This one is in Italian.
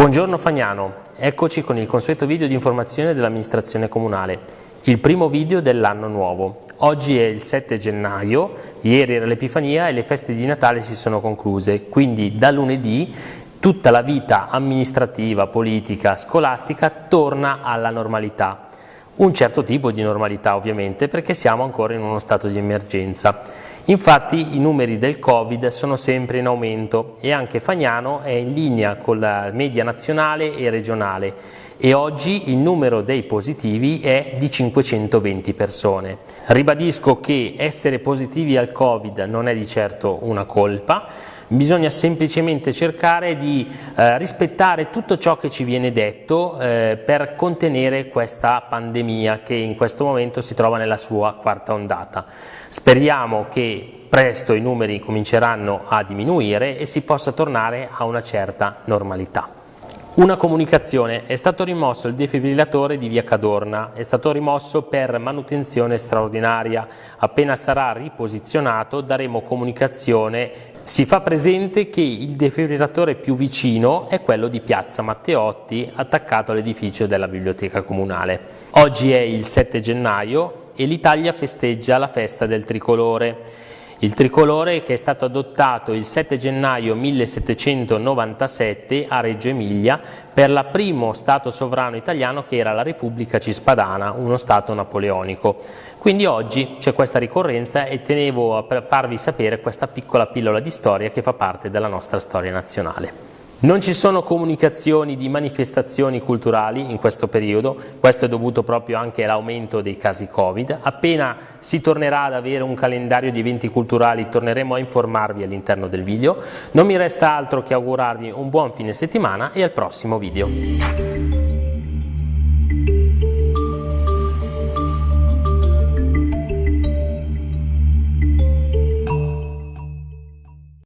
Buongiorno Fagnano, eccoci con il consueto video di informazione dell'amministrazione comunale, il primo video dell'anno nuovo. Oggi è il 7 gennaio, ieri era l'Epifania e le feste di Natale si sono concluse, quindi da lunedì tutta la vita amministrativa, politica, scolastica torna alla normalità. Un certo tipo di normalità ovviamente perché siamo ancora in uno stato di emergenza. Infatti i numeri del Covid sono sempre in aumento e anche Fagnano è in linea con la media nazionale e regionale e oggi il numero dei positivi è di 520 persone. Ribadisco che essere positivi al Covid non è di certo una colpa, bisogna semplicemente cercare di eh, rispettare tutto ciò che ci viene detto eh, per contenere questa pandemia che in questo momento si trova nella sua quarta ondata. Speriamo che presto i numeri cominceranno a diminuire e si possa tornare a una certa normalità. Una comunicazione, è stato rimosso il defibrillatore di via Cadorna, è stato rimosso per manutenzione straordinaria, appena sarà riposizionato daremo comunicazione, si fa presente che il defibrillatore più vicino è quello di piazza Matteotti attaccato all'edificio della biblioteca comunale. Oggi è il 7 gennaio e l'Italia festeggia la festa del tricolore. Il tricolore che è stato adottato il 7 gennaio 1797 a Reggio Emilia per la primo Stato sovrano italiano che era la Repubblica Cispadana, uno Stato napoleonico. Quindi oggi c'è questa ricorrenza e tenevo a farvi sapere questa piccola pillola di storia che fa parte della nostra storia nazionale. Non ci sono comunicazioni di manifestazioni culturali in questo periodo, questo è dovuto proprio anche all'aumento dei casi Covid. Appena si tornerà ad avere un calendario di eventi culturali torneremo a informarvi all'interno del video. Non mi resta altro che augurarvi un buon fine settimana e al prossimo video.